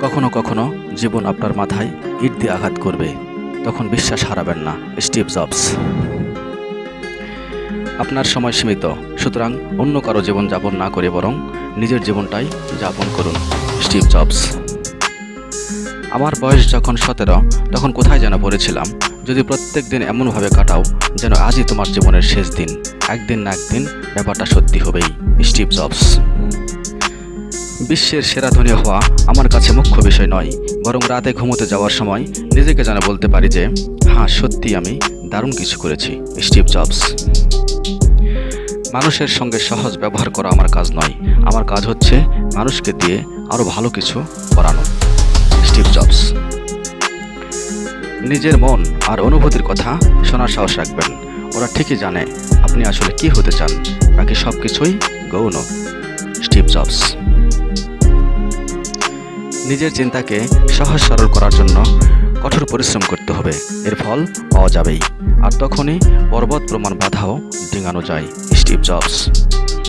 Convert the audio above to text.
কখনো কখনো জীবন আপনার মাথায় ইট দিয়ে আঘাত করবে। তখন বিশ্বাস হারাবেন না, স্টিভ জবস। আপনার সময় সীমিত, সুতরাং অন্য কারও জীবন যাপন না করে বরং নিজের জীবনটাই যাপন করুন, স্টিভ জবস। আমার বয়স যখন সতেরো, তখন কোথায় যেন পড়েছিলাম। যদি প্রত্যেক দিন এমনভাবে কাটাও যেন আজই তোমার জীবনের শেষ দিন। একদিন না একদিন ব্যাপারটা সত্যি হবেই, স্টিভ জবস। বিশ্বের সেরা ধনী হওয়া আমার কাছে মুখ্য বিষয় নয়, বরং রাতে ঘুমোতে যাওয়ার সময় নিজেকে যেন বলতে পারি যে হ্যাঁ সত্যি আমি দারুণ কিছু করেছি, স্টিভ জবস। মানুষের সঙ্গে সহজ ব্যবহার করা আমার কাজ নয়, আমার কাজ হচ্ছে মানুষকে দিয়ে আরও ভালো কিছু করানো, স্টিভ জবস। নিজের মন আর অনুভূতির কথা শোনার সাহস রাখবেন, ওরা ঠিকই জানে আপনি আসলে কি হতে চান, বাকি সব কিছুই গৌণ, স্টিভ জবস। নিজের চিন্তাকে সহজ সরল করার জন্য কঠোর পরিশ্রম করতে হবে। এর ফল পাওয়া যাবেই। আর তখনই পর্বত প্রমাণ বাধাও ডিঙানো যায়। Steve Jobs.